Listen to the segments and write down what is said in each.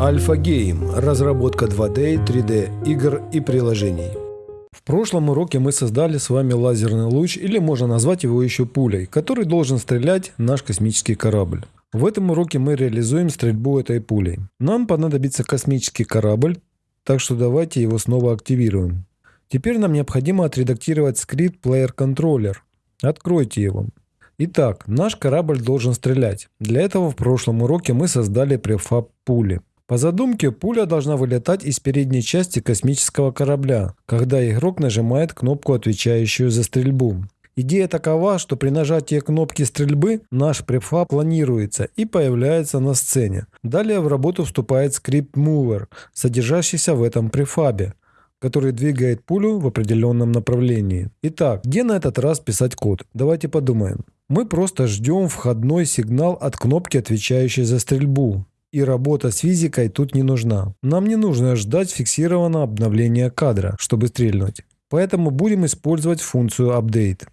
Альфа Гейм – разработка 2D, 3D игр и приложений. В прошлом уроке мы создали с вами лазерный луч, или можно назвать его еще пулей, который должен стрелять наш космический корабль. В этом уроке мы реализуем стрельбу этой пулей. Нам понадобится космический корабль, так что давайте его снова активируем. Теперь нам необходимо отредактировать скрипт Player Controller. Откройте его. Итак, наш корабль должен стрелять. Для этого в прошлом уроке мы создали префаб пули. По задумке, пуля должна вылетать из передней части космического корабля, когда игрок нажимает кнопку, отвечающую за стрельбу. Идея такова, что при нажатии кнопки стрельбы наш префаб планируется и появляется на сцене. Далее в работу вступает скрипт Mover, содержащийся в этом префабе, который двигает пулю в определенном направлении. Итак, где на этот раз писать код? Давайте подумаем. Мы просто ждем входной сигнал от кнопки, отвечающей за стрельбу и работа с физикой тут не нужна. Нам не нужно ждать фиксированного обновления кадра, чтобы стрельнуть. Поэтому будем использовать функцию update.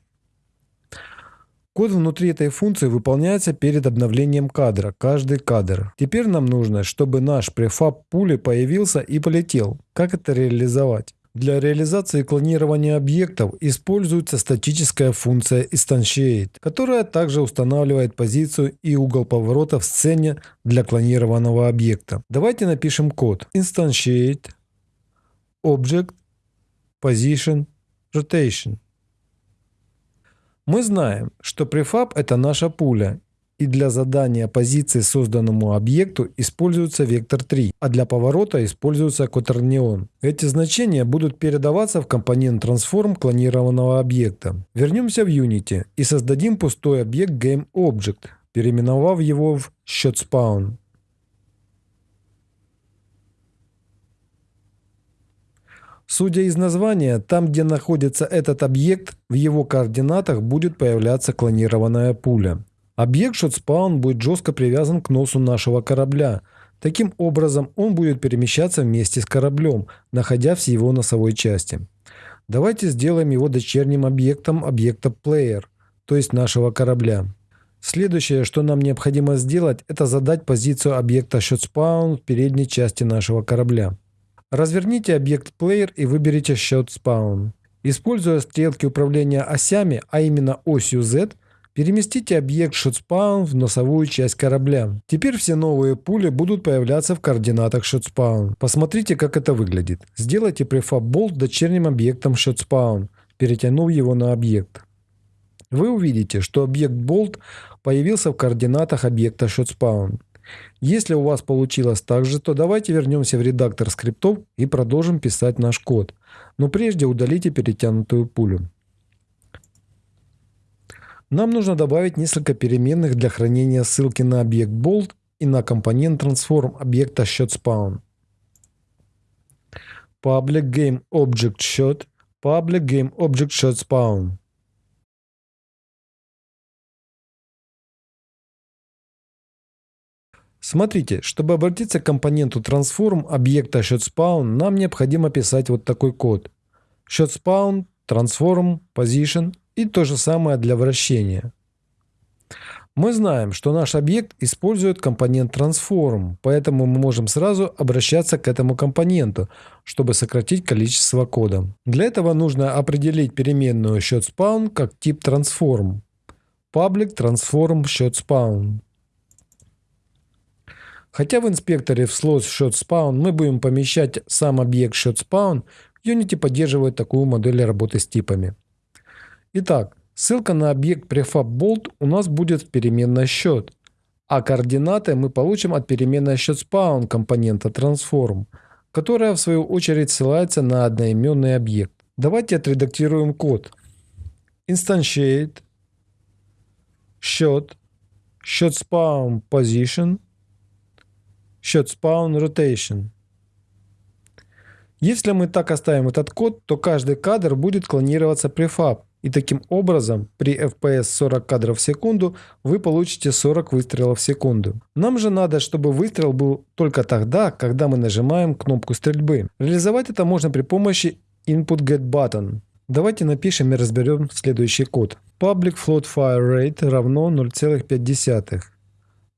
Код внутри этой функции выполняется перед обновлением кадра, каждый кадр. Теперь нам нужно, чтобы наш префаб пули появился и полетел. Как это реализовать? Для реализации клонирования объектов используется статическая функция Instantiate, которая также устанавливает позицию и угол поворота в сцене для клонированного объекта. Давайте напишем код Instantiate Object Position Rotation. Мы знаем, что префаб это наша пуля, и для задания позиции созданному объекту используется вектор 3, а для поворота используется котернион. Эти значения будут передаваться в компонент transform клонированного объекта. Вернемся в Unity и создадим пустой объект GameObject, переименовав его в ShotSpawn. Судя из названия, там, где находится этот объект, в его координатах будет появляться клонированная пуля. Объект ShotSpawn будет жестко привязан к носу нашего корабля. Таким образом, он будет перемещаться вместе с кораблем, находясь в его носовой части. Давайте сделаем его дочерним объектом объекта Player, то есть нашего корабля. Следующее, что нам необходимо сделать, это задать позицию объекта ShotSpawn в передней части нашего корабля. Разверните объект Player и выберите ShotSpawn. Используя стрелки управления осями, а именно осью Z, Переместите объект ShotSpawn в носовую часть корабля. Теперь все новые пули будут появляться в координатах ShotSpawn. Посмотрите, как это выглядит. Сделайте bolt дочерним объектом ShotSpawn, перетянув его на объект. Вы увидите, что объект Bolt появился в координатах объекта ShotSpawn. Если у вас получилось так же, то давайте вернемся в редактор скриптов и продолжим писать наш код. Но прежде удалите перетянутую пулю. Нам нужно добавить несколько переменных для хранения ссылки на объект bolt и на компонент transform объекта shotSpawn. Public game object shot, public game object shotSpawn. Смотрите, чтобы обратиться к компоненту transform объекта shotSpawn, нам необходимо писать вот такой код. shotSpawn, transform, position и то же самое для вращения. Мы знаем, что наш объект использует компонент transform, поэтому мы можем сразу обращаться к этому компоненту, чтобы сократить количество кода. Для этого нужно определить переменную ShotSpawn как тип transform. Public transform ShotSpawn. Хотя в инспекторе в слот ShotSpawn мы будем помещать сам объект ShotSpawn, Unity поддерживает такую модель работы с типами. Итак, ссылка на объект prefab bolt у нас будет в переменной счет, а координаты мы получим от переменной счет spawn компонента transform, которая в свою очередь ссылается на одноименный объект. Давайте отредактируем код. Instantiate счет счет spawn position счет spawn rotation. Если мы так оставим этот код, то каждый кадр будет клонироваться prefab, и таким образом при FPS 40 кадров в секунду вы получите 40 выстрелов в секунду. Нам же надо, чтобы выстрел был только тогда, когда мы нажимаем кнопку стрельбы. Реализовать это можно при помощи input get button. Давайте напишем и разберем следующий код. Public float fire rate равно 0,5.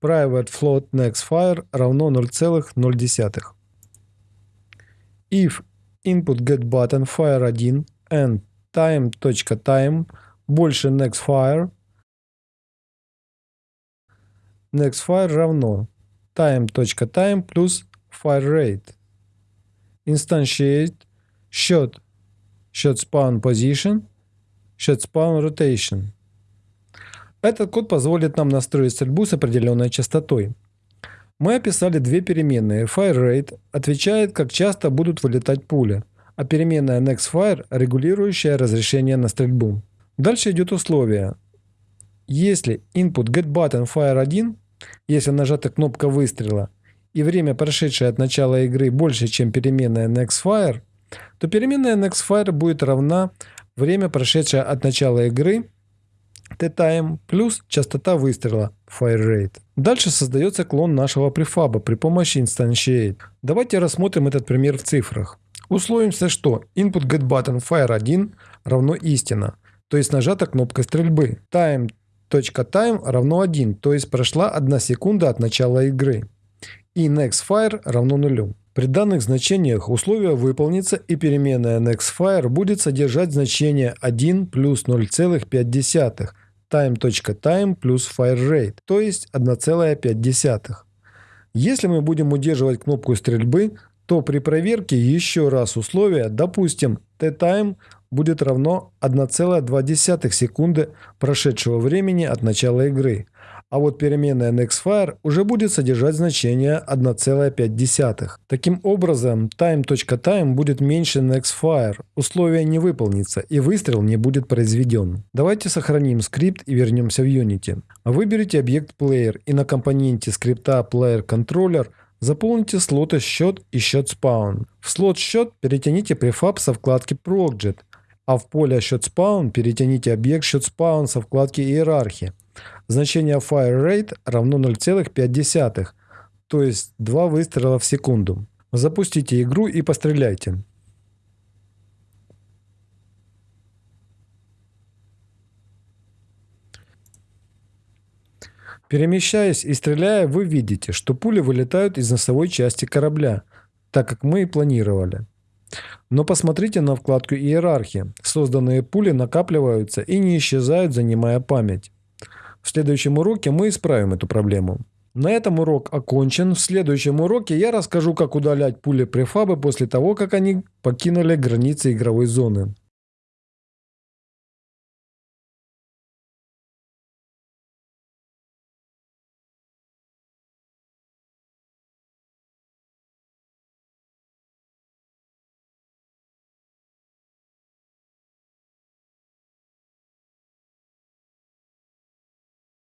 private float next fire равно 0,0. If input get button fire1 and time.time больше next fire, next fire равно time.time плюс fire rate. Instantiate shot, shot spawn position, shot spawn rotation. Этот код позволит нам настроить стрельбу с определенной частотой. Мы описали две переменные. FireRate отвечает, как часто будут вылетать пули, а переменная NextFire регулирующая разрешение на стрельбу. Дальше идет условие. Если input getButton Fire1, если нажата кнопка выстрела, и время, прошедшее от начала игры, больше, чем переменная NextFire, то переменная NextFire будет равна время, прошедшее от начала игры T-time плюс частота выстрела fire rate. Дальше создается клон нашего префаба при помощи instantiate. Давайте рассмотрим этот пример в цифрах. Условимся, что input get button fire1 равно истина, то есть нажата кнопка стрельбы. time .time равно 1, то есть прошла 1 секунда от начала игры. И next fire равно нулю. При данных значениях условие выполнится и переменная nextFire будет содержать значение 1 плюс 0,5 time.time плюс fireRate, то есть 1,5. Если мы будем удерживать кнопку стрельбы, то при проверке еще раз условия, допустим, t-time будет равно 1,2 секунды прошедшего времени от начала игры, а вот переменная nextFire уже будет содержать значение 1,5. Таким образом, time.time будет меньше nextFire, условие не выполнится и выстрел не будет произведен. Давайте сохраним скрипт и вернемся в Unity. Выберите объект Player и на компоненте скрипта Player Controller Заполните слоты счет и счет spawn. В слот счет перетяните префаб со вкладки Project, а в поле счет spawn перетяните объект счет spawn со вкладки иерархии. Значение fire rate равно 0,5, то есть 2 выстрела в секунду. Запустите игру и постреляйте. Перемещаясь и стреляя, вы видите, что пули вылетают из носовой части корабля, так как мы и планировали. Но посмотрите на вкладку иерархии. Созданные пули накапливаются и не исчезают, занимая память. В следующем уроке мы исправим эту проблему. На этом урок окончен. В следующем уроке я расскажу, как удалять пули префабы после того, как они покинули границы игровой зоны.